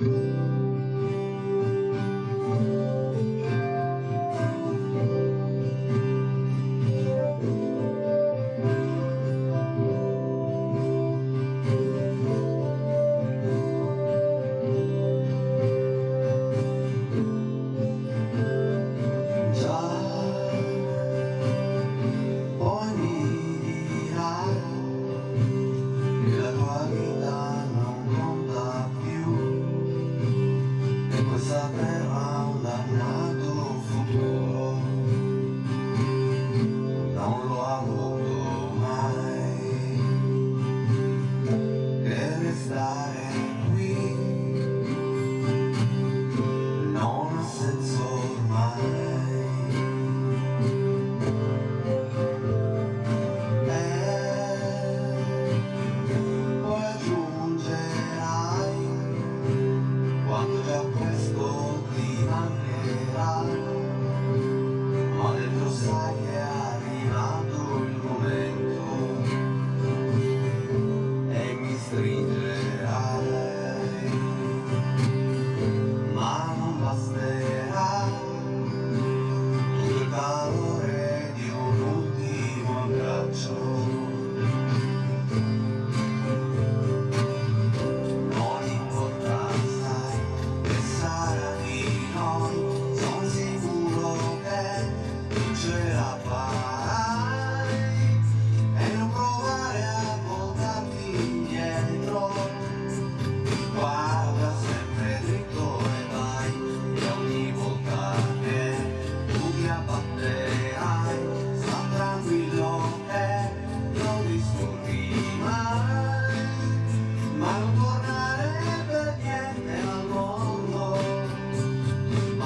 う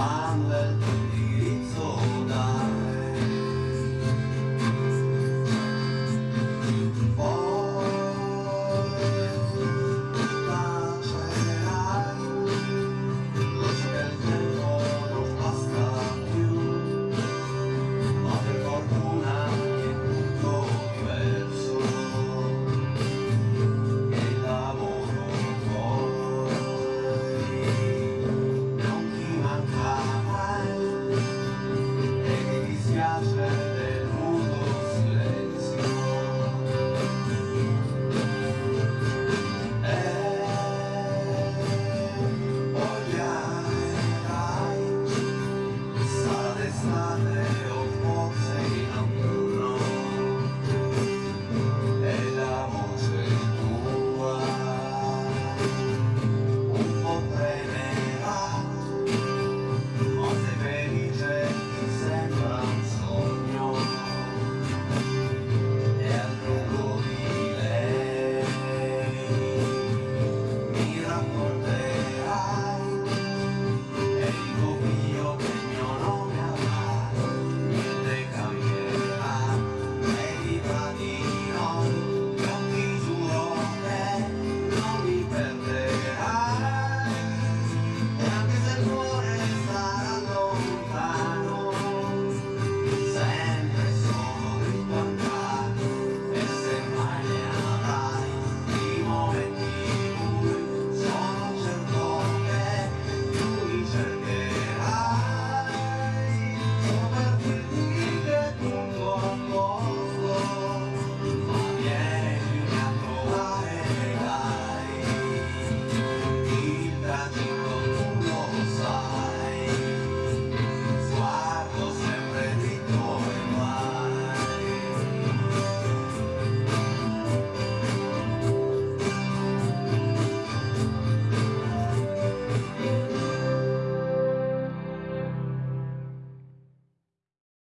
I'm.